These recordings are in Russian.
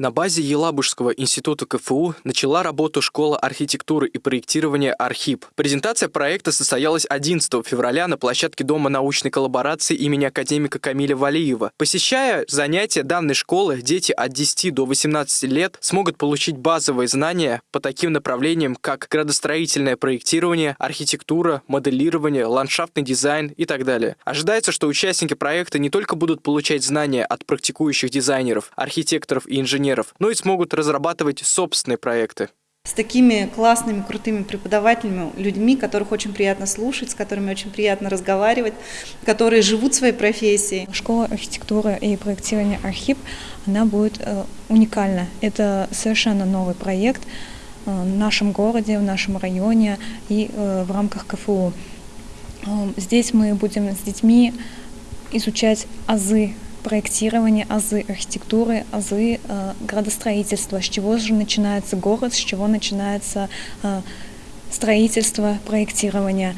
На базе Елабужского института КФУ начала работу школа архитектуры и проектирования «Архип». Презентация проекта состоялась 11 февраля на площадке Дома научной коллаборации имени академика Камиля Валиева. Посещая занятия данной школы, дети от 10 до 18 лет смогут получить базовые знания по таким направлениям, как градостроительное проектирование, архитектура, моделирование, ландшафтный дизайн и так далее. Ожидается, что участники проекта не только будут получать знания от практикующих дизайнеров, архитекторов и инженеров, инженеров, но и смогут разрабатывать собственные проекты. С такими классными, крутыми преподавателями, людьми, которых очень приятно слушать, с которыми очень приятно разговаривать, которые живут своей профессией. Школа архитектуры и проектирования «Архип» она будет э, уникальна. Это совершенно новый проект э, в нашем городе, в нашем районе и э, в рамках КФУ. Здесь мы будем с детьми изучать азы проектирования, азы архитектуры, азы э, градостроительства. С чего же начинается город, с чего начинается э, строительство, проектирование.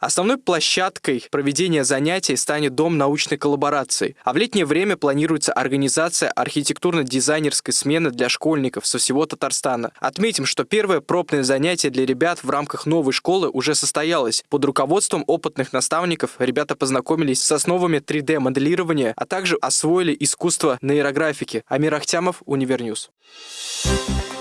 Основной площадкой проведения занятий станет Дом научной коллаборации, а в летнее время планируется организация архитектурно-дизайнерской смены для школьников со всего Татарстана. Отметим, что первое пробное занятие для ребят в рамках новой школы уже состоялось. Под руководством опытных наставников ребята познакомились с основами 3D-моделирования, а также освоили искусство нейрографики. Амир Ахтямов, Univer News. Thank you